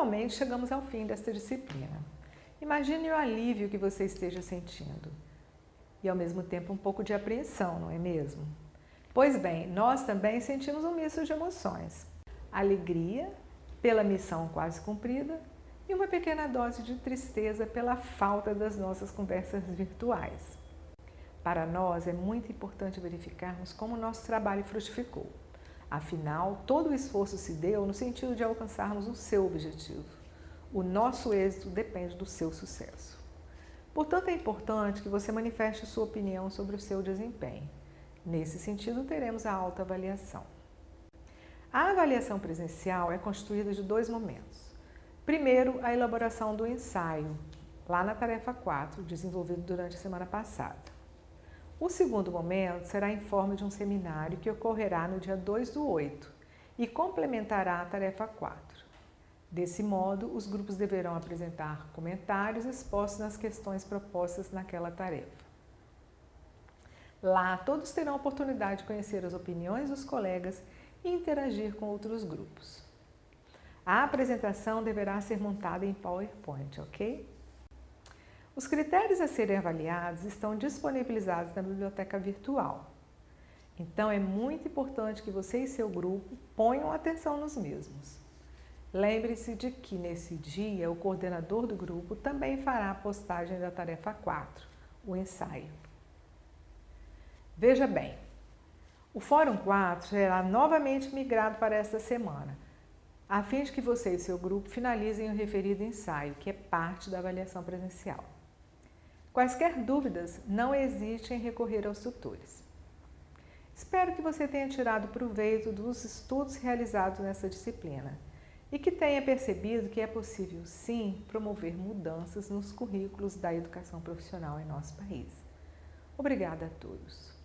Finalmente, chegamos ao fim desta disciplina. Imagine o alívio que você esteja sentindo e, ao mesmo tempo, um pouco de apreensão, não é mesmo? Pois bem, nós também sentimos um misto de emoções. Alegria pela missão quase cumprida e uma pequena dose de tristeza pela falta das nossas conversas virtuais. Para nós é muito importante verificarmos como o nosso trabalho frutificou. Afinal, todo o esforço se deu no sentido de alcançarmos o seu objetivo. O nosso êxito depende do seu sucesso. Portanto, é importante que você manifeste sua opinião sobre o seu desempenho. Nesse sentido, teremos a autoavaliação. A avaliação presencial é constituída de dois momentos. Primeiro, a elaboração do ensaio, lá na tarefa 4, desenvolvido durante a semana passada. O segundo momento será em forma de um seminário que ocorrerá no dia 2 do 8 e complementará a tarefa 4. Desse modo, os grupos deverão apresentar comentários expostos nas questões propostas naquela tarefa. Lá, todos terão a oportunidade de conhecer as opiniões dos colegas e interagir com outros grupos. A apresentação deverá ser montada em PowerPoint, ok? Os critérios a serem avaliados estão disponibilizados na biblioteca virtual. Então, é muito importante que você e seu grupo ponham atenção nos mesmos. Lembre-se de que, nesse dia, o coordenador do grupo também fará a postagem da tarefa 4, o ensaio. Veja bem, o Fórum 4 será novamente migrado para esta semana, a fim de que você e seu grupo finalizem o referido ensaio, que é parte da avaliação presencial. Quaisquer dúvidas, não hesite em recorrer aos tutores. Espero que você tenha tirado proveito dos estudos realizados nessa disciplina e que tenha percebido que é possível, sim, promover mudanças nos currículos da educação profissional em nosso país. Obrigada a todos.